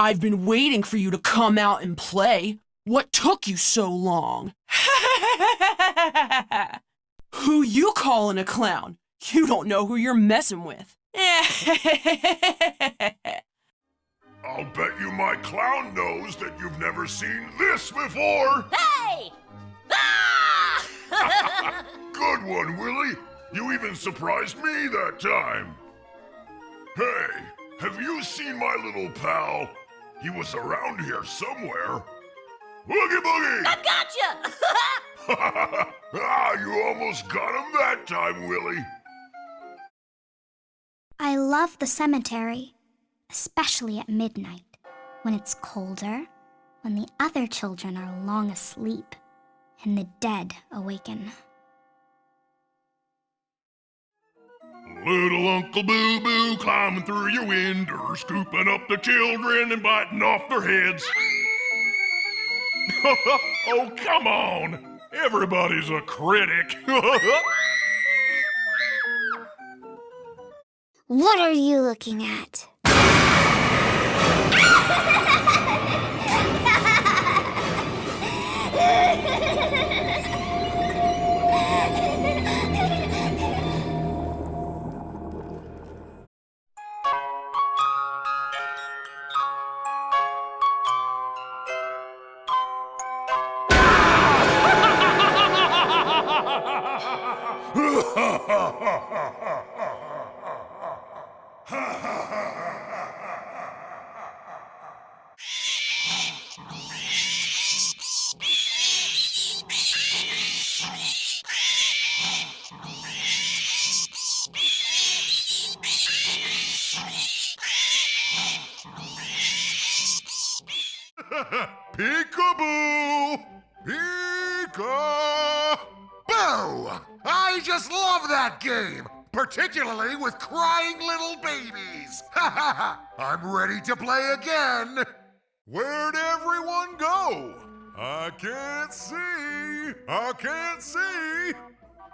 I've been waiting for you to come out and play. What took you so long? who you calling a clown? You don't know who you're messing with. I'll bet you my clown knows that you've never seen this before. Hey! Ah! Good one, Willie. You even surprised me that time. Hey, have you seen my little pal? He was around here somewhere. Woogie Boogie! I gotcha! ah, you almost got him that time, Willie. I love the cemetery, especially at midnight, when it's colder, when the other children are long asleep, and the dead awaken. Little Uncle Boo Boo climbing through your window, scooping up the children and biting off their heads. oh, come on! Everybody's a critic. What are you looking at? Peekaboo! Peeka! I just love that game, particularly with crying little babies. Ha ha ha! I'm ready to play again. Where'd everyone go? I can't see. I can't see.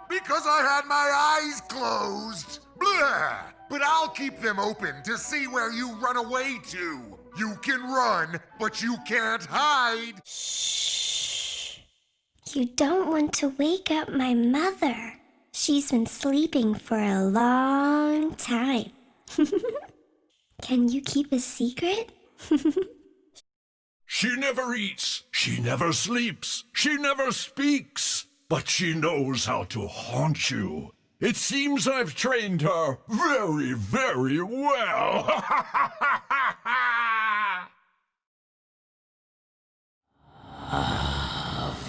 Because I had my eyes closed. Blah! But I'll keep them open to see where you run away to. You can run, but you can't hide. Shh. You don't want to wake up my mother. She's been sleeping for a long time. Can you keep a secret? She never eats, she never sleeps, she never speaks, but she knows how to haunt you. It seems I've trained her very, very well.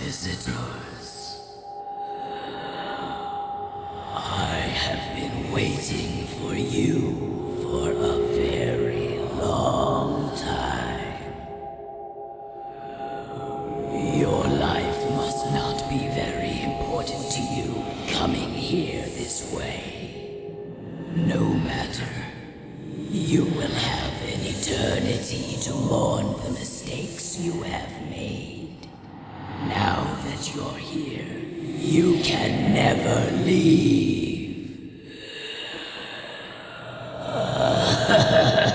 visitors. I have been waiting for you for a very long time. Your life must not be very important to you coming here this way. No matter. You will have an eternity to mourn the mistakes you have made. Now that you're here, you can never leave.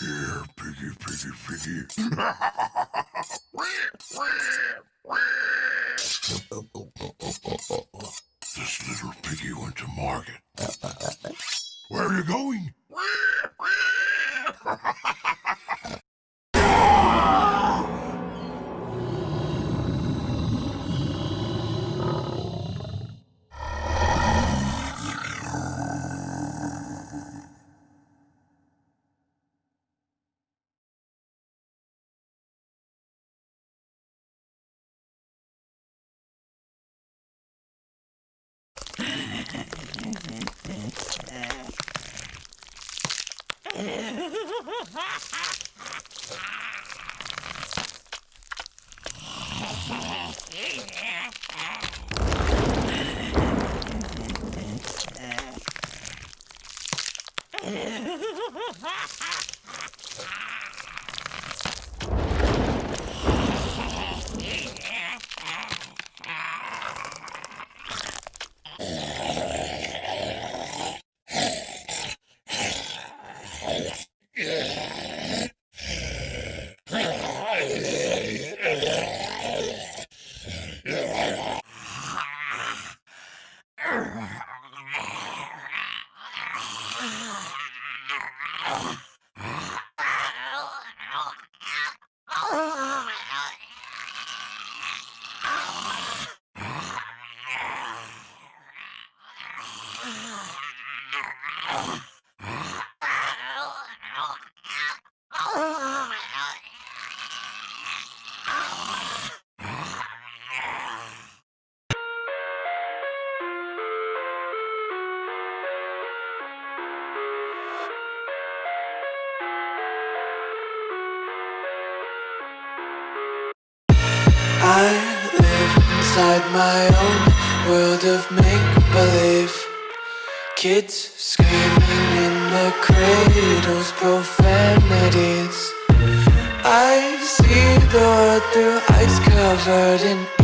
Here, piggy, piggy, piggy. this little piggy went to market. Where are you going? Ha ha! Oh, I live inside my own world of make-believe. Kids screaming in the cradles, profanities. I see the world through ice covered in